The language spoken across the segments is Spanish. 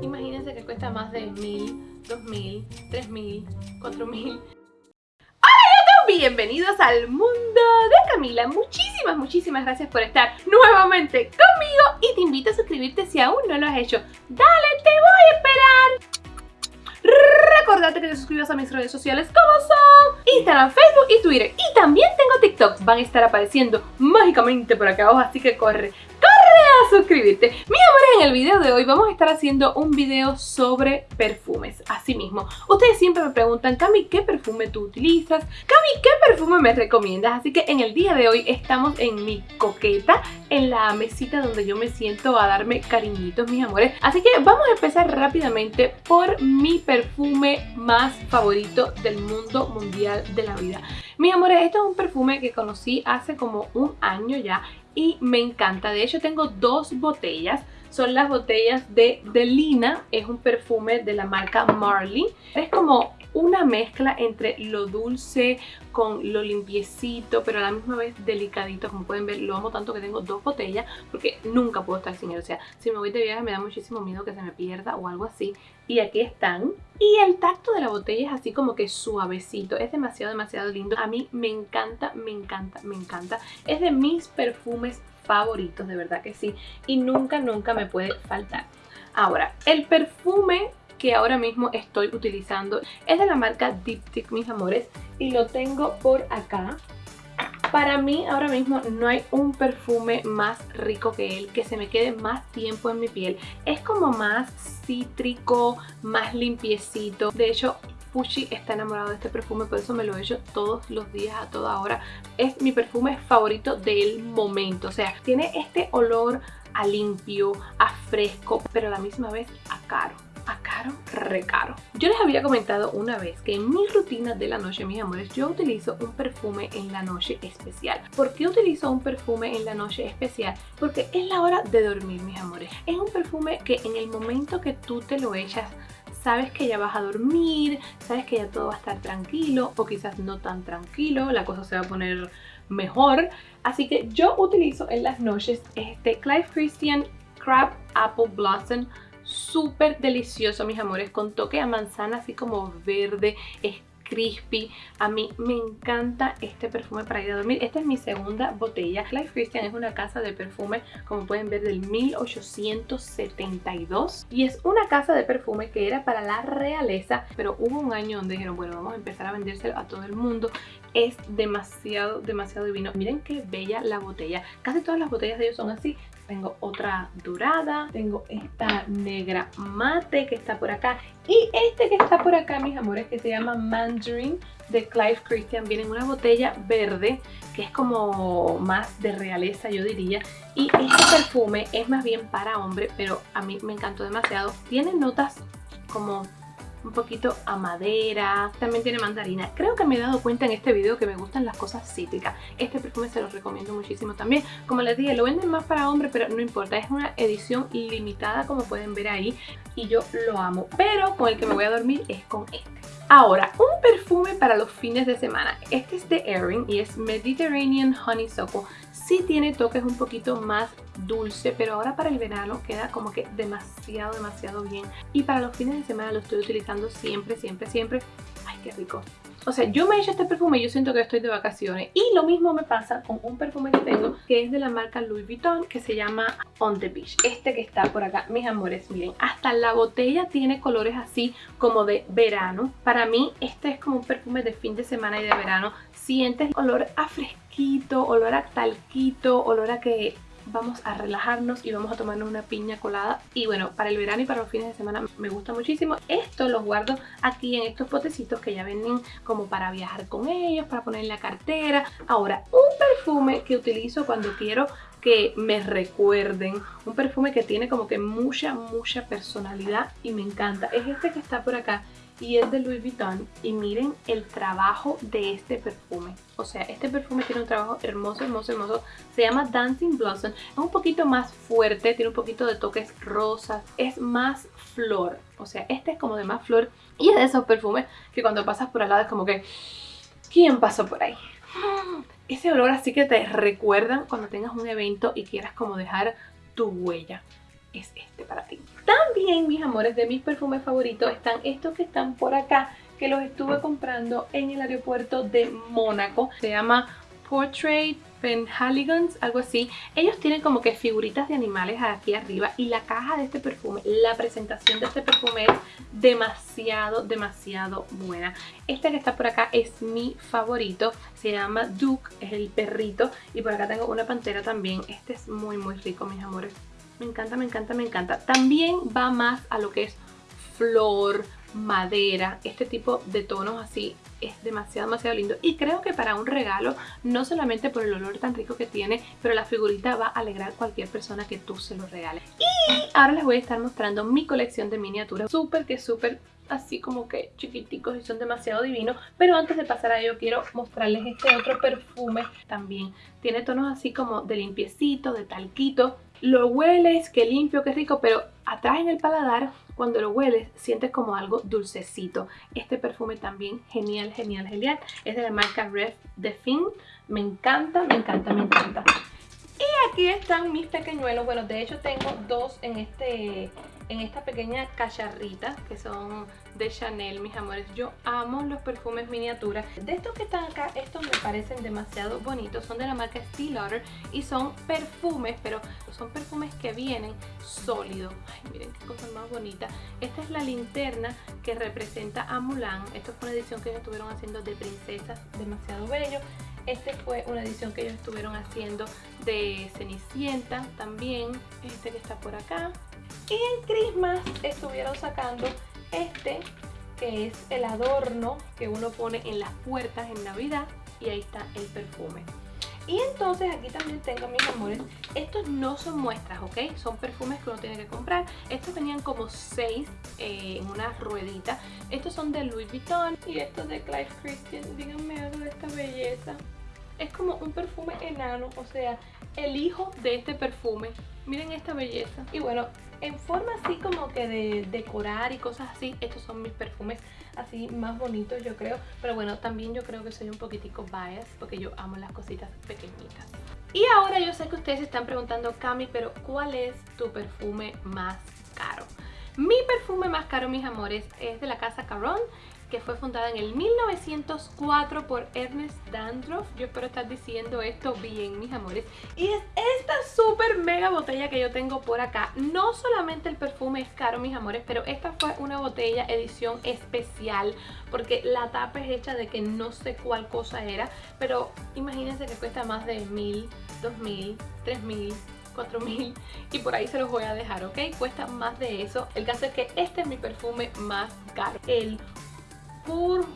Imagínense que cuesta más de mil, dos mil, tres mil, cuatro mil. Bienvenidos al mundo de Camila. Muchísimas, muchísimas gracias por estar nuevamente conmigo y te invito a suscribirte si aún no lo has hecho. Dale, te voy a esperar. Recordate que te suscribas a mis redes sociales como son Instagram, Facebook y Twitter. Y también tengo TikTok. Van a estar apareciendo mágicamente por acá abajo, así que corre, suscribirte. Mis amores, en el video de hoy vamos a estar haciendo un video sobre perfumes. Así mismo, ustedes siempre me preguntan, Cami, ¿qué perfume tú utilizas? Cami, ¿qué perfume me recomiendas? Así que en el día de hoy estamos en mi coqueta, en la mesita donde yo me siento a darme cariñitos, mis amores. Así que vamos a empezar rápidamente por mi perfume más favorito del mundo mundial de la vida. Mis amores, este es un perfume que conocí hace como un año ya y me encanta. De hecho tengo dos botellas. Son las botellas de Delina, es un perfume de la marca Marley. Es como una mezcla entre lo dulce con lo limpiecito, pero a la misma vez delicadito. Como pueden ver, lo amo tanto que tengo dos botellas porque nunca puedo estar sin él. O sea, si me voy de viaje me da muchísimo miedo que se me pierda o algo así. Y aquí están. Y el tacto de la botella es así como que suavecito. Es demasiado, demasiado lindo. A mí me encanta, me encanta, me encanta. Es de mis perfumes favoritos, de verdad que sí. Y nunca, nunca me puede faltar. Ahora, el perfume que ahora mismo estoy utilizando es de la marca Diptyque, mis amores, y lo tengo por acá. Para mí ahora mismo no hay un perfume más rico que él, que se me quede más tiempo en mi piel. Es como más cítrico, más limpiecito. De hecho, Pucci está enamorado de este perfume, por eso me lo he hecho todos los días, a toda hora. Es mi perfume favorito del momento, o sea, tiene este olor a limpio, a fresco, pero a la misma vez a caro a caro, re caro. Yo les había comentado una vez que en mi rutina de la noche, mis amores, yo utilizo un perfume en la noche especial. ¿Por qué utilizo un perfume en la noche especial? Porque es la hora de dormir, mis amores. Es un perfume que en el momento que tú te lo echas, sabes que ya vas a dormir, sabes que ya todo va a estar tranquilo o quizás no tan tranquilo, la cosa se va a poner mejor. Así que yo utilizo en las noches este Clive Christian Crab Apple Blossom súper delicioso, mis amores, con toque a manzana así como verde, es crispy. A mí me encanta este perfume para ir a dormir. Esta es mi segunda botella. Clive Christian es una casa de perfume, como pueden ver, del 1872. Y es una casa de perfume que era para la realeza, pero hubo un año donde dijeron, bueno, vamos a empezar a vendérselo a todo el mundo. Es demasiado, demasiado divino. Miren qué bella la botella. Casi todas las botellas de ellos son así tengo otra dorada, tengo esta negra mate que está por acá y este que está por acá, mis amores, que se llama Mandarin de Clive Christian. Viene en una botella verde que es como más de realeza, yo diría. Y este perfume es más bien para hombre, pero a mí me encantó demasiado. Tiene notas como un poquito a madera, también tiene mandarina. Creo que me he dado cuenta en este video que me gustan las cosas cítricas. Este perfume se los recomiendo muchísimo también. Como les dije, lo venden más para hombres, pero no importa. Es una edición limitada como pueden ver ahí y yo lo amo. Pero con el que me voy a dormir es con este. Ahora, un perfume para los fines de semana. Este es de Erin y es Mediterranean Honeysuckle sí tiene toques un poquito más dulce, pero ahora para el verano queda como que demasiado, demasiado bien. Y para los fines de semana lo estoy utilizando siempre, siempre, siempre. ¡Ay, qué rico! O sea, yo me he hecho este perfume y yo siento que estoy de vacaciones. Y lo mismo me pasa con un perfume que tengo, que es de la marca Louis Vuitton, que se llama On The Beach. Este que está por acá, mis amores, miren, hasta la botella tiene colores así como de verano. Para mí, este es como un perfume de fin de semana y de verano. Sientes olor a fresquito, olor a talquito, olor a que vamos a relajarnos y vamos a tomarnos una piña colada y bueno, para el verano y para los fines de semana me gusta muchísimo. Esto los guardo aquí en estos potecitos que ya venden como para viajar con ellos, para poner en la cartera. Ahora, un perfume que utilizo cuando quiero que me recuerden, un perfume que tiene como que mucha, mucha personalidad y me encanta. Es este que está por acá y es de Louis Vuitton y miren el trabajo de este perfume. O sea este perfume tiene un trabajo hermoso hermoso hermoso. Se llama Dancing Blossom. Es un poquito más fuerte tiene un poquito de toques rosas. Es más flor. O sea este es como de más flor y es de esos perfumes que cuando pasas por al lado es como que ¿quién pasó por ahí? ese olor así que te recuerdan cuando tengas un evento y quieras como dejar tu huella. Es este para ti También, mis amores, de mis perfumes favoritos están estos que están por acá, que los estuve comprando en el aeropuerto de Mónaco. Se llama Portrait Penhaligons, algo así. Ellos tienen como que figuritas de animales aquí arriba y la caja de este perfume, la presentación de este perfume es demasiado, demasiado buena. Este que está por acá es mi favorito, se llama Duke, es el perrito y por acá tengo una pantera también. Este es muy, muy rico, mis amores. Me encanta, me encanta, me encanta. También va más a lo que es flor, madera, este tipo de tonos así es demasiado, demasiado lindo. Y creo que para un regalo, no solamente por el olor tan rico que tiene, pero la figurita va a alegrar a cualquier persona que tú se lo regales. Y ahora les voy a estar mostrando mi colección de miniaturas. Súper que súper así como que chiquiticos y son demasiado divinos. Pero antes de pasar a ello quiero mostrarles este otro perfume también. Tiene tonos así como de limpiecito, de talquito. Lo hueles, qué limpio, qué rico, pero atrás en el paladar, cuando lo hueles, sientes como algo dulcecito. Este perfume también genial, genial, genial. Es de la marca Ref de Fin. Me encanta, me encanta, me encanta. Y aquí están mis pequeñuelos. Bueno, de hecho tengo dos en este en esta pequeña cacharrita que son de Chanel, mis amores. Yo amo los perfumes miniaturas. De estos que están acá, estos me parecen demasiado bonitos. Son de la marca Steel y son perfumes, pero son perfumes que vienen sólidos. Ay, miren qué cosa más bonita. Esta es la linterna que representa a Mulan. Esto fue una edición que ellos estuvieron haciendo de princesas, demasiado bello. Este fue una edición que ellos estuvieron haciendo de Cenicienta también. Este que está por acá. Y en Christmas estuvieron sacando este que es el adorno que uno pone en las puertas en Navidad y ahí está el perfume. Y entonces aquí también tengo, mis amores, estos no son muestras, ¿ok? Son perfumes que uno tiene que comprar. Estos venían como 6 eh, en una ruedita. Estos son de Louis Vuitton y estos de Clive Christian. Díganme algo de esta belleza. Es como un perfume enano, o sea, el hijo de este perfume. Miren esta belleza. Y bueno, en forma así como que de decorar y cosas así, estos son mis perfumes así más bonitos yo creo. Pero bueno, también yo creo que soy un poquitico bias porque yo amo las cositas pequeñitas. Y ahora yo sé que ustedes están preguntando, Cami, pero ¿cuál es tu perfume más caro? Mi perfume más caro, mis amores, es de la casa Caron que fue fundada en el 1904 por Ernest Dandruff. Yo espero estar diciendo esto bien, mis amores. Y es esta súper mega botella que yo tengo por acá. No solamente el perfume es caro, mis amores, pero esta fue una botella edición especial porque la tapa es hecha de que no sé cuál cosa era, pero imagínense que cuesta más de mil, dos mil, tres mil, 4000 y por ahí se los voy a dejar, ¿ok? Cuesta más de eso. El caso es que este es mi perfume más caro. El Pur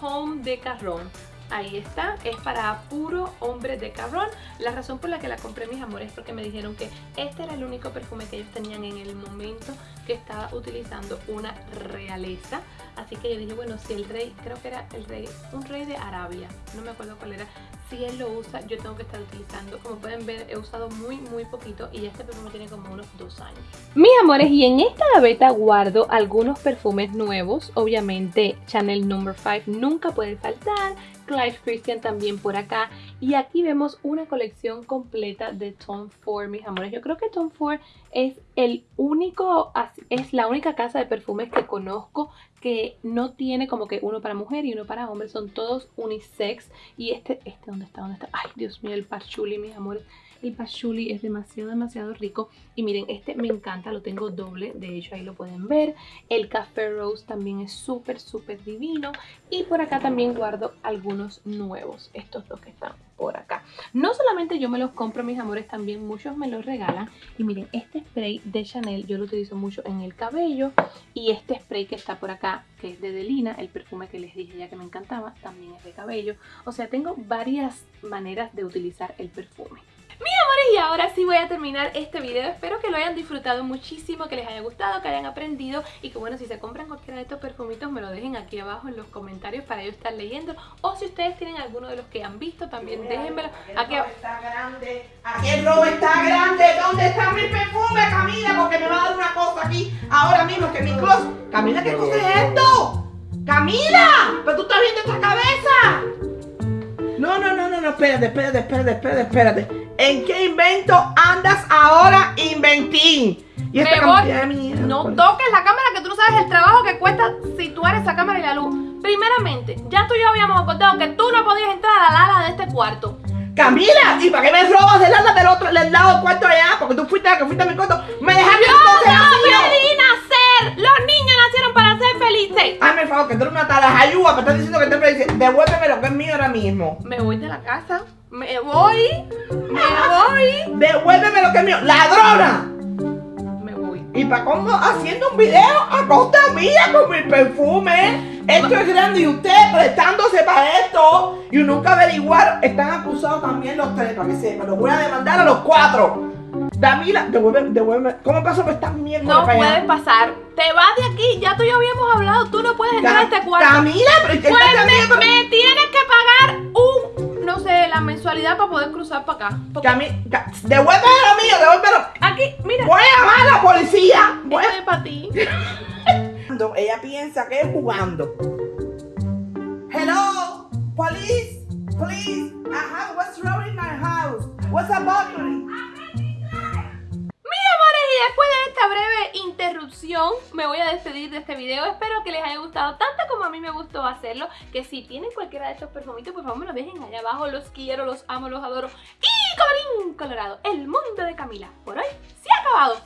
Home de Carrón. Ahí está, es para puro hombre de carrón. La razón por la que la compré, mis amores, es porque me dijeron que este era el único perfume que ellos tenían en el momento que estaba utilizando una realeza. Así que yo dije, bueno, si el rey, creo que era el rey, un rey de Arabia, no me acuerdo cuál era, si él lo usa, yo tengo que estar utilizando. Como pueden ver, he usado muy, muy poquito y este perfume tiene como unos dos años. Mis amores, y en esta gaveta guardo algunos perfumes nuevos. Obviamente, Chanel No. 5 nunca puede faltar. Clive Christian también por acá. Y aquí vemos una colección completa de Tom Ford, mis amores. Yo creo que Tom Ford es el único, es la única casa de perfumes que conozco que no tiene como que uno para mujer y uno para hombre. Son todos unisex. Y este, este, ¿dónde está? ¿Dónde está? Ay, Dios mío, el patchouli, mis amores. El patchouli es demasiado, demasiado rico. Y miren, este me encanta, lo tengo doble. De hecho, ahí lo pueden ver. El café rose también es súper, súper divino. Y por acá también guardo algunos nuevos. Estos dos que están por acá. No solamente yo me los compro, mis amores, también muchos me los regalan. Y miren, este spray de Chanel yo lo utilizo mucho en el cabello. Y este spray que está por acá, que es de Delina, el perfume que les dije ya que me encantaba, también es de cabello. O sea, tengo varias maneras de utilizar el perfume. Mis amores, y ahora sí voy a terminar este video. Espero que lo hayan disfrutado muchísimo, que les haya gustado, que hayan aprendido y que bueno, si se compran cualquiera de estos perfumitos me lo dejen aquí abajo en los comentarios para yo estar leyendo. O si ustedes tienen alguno de los que han visto, también déjenmelo aquí abajo. está grande, aquí el robo está grande. ¿Dónde está mi perfume, Camila? Porque me va a dar una cosa aquí ahora mismo que mi closet. Camila, ¿qué cosa es esto? Camila, pero tú estás viendo esta cabeza. No, no, no, no, no, espérate, espérate, espérate, espérate, espérate. ¿En qué invento andas ahora, Inventín? Y esta cantidad de mierda. No toques la cámara que tú no sabes el trabajo que cuesta situar esa cámara y la luz. Primeramente, ya tú y yo habíamos acordado que tú no podías entrar a la ala de este cuarto. Camila, ¿y para qué me robas del ala del otro, del lado del cuarto allá? Porque tú fuiste la que fuiste a mi cuarto. Me dejaste entonces ¡No pedí nacer! Los niños nacieron para ser felices. Hazme el favor, que tú eres una talajayúa, me estás diciendo que te dice, devuélveme lo que es mío ahora mismo. Me voy de la casa. Me voy. Me voy. Devuélveme lo que es mío. ¡Ladrona! Me voy. Y para cómo haciendo un video a costa mía con mi perfume. Esto es grande y usted prestándose para esto y nunca averiguar. Están acusados también los tres, para que sepan. Los voy a demandar a los cuatro. Damila, devuélveme, devuélveme. ¿Cómo pasó por estas mierdas No puedes pasar. Te vas de aquí. Ya tú y yo habíamos hablado. Tú no puedes entrar a este cuarto. Camila, pero ¿qué Pues estás me, me tienes que la mensualidad para poder cruzar para acá. Porque Cami- Ca- devuélveme lo mío, devuélvelo. aquí, mira, Voy a llamar a la policía. Voy a- esto es para ti. Ella piensa que es jugando. Hello, police, please. I have what's wrong in my house. What's a burglary? Breve interrupción, me voy a despedir de este video. Espero que les haya gustado tanto como a mí me gustó hacerlo. Que si tienen cualquiera de estos perfumitos, por favor me lo dejen allá abajo. Los quiero, los amo, los adoro. Y colorín colorado, el mundo de Camila por hoy se ha acabado.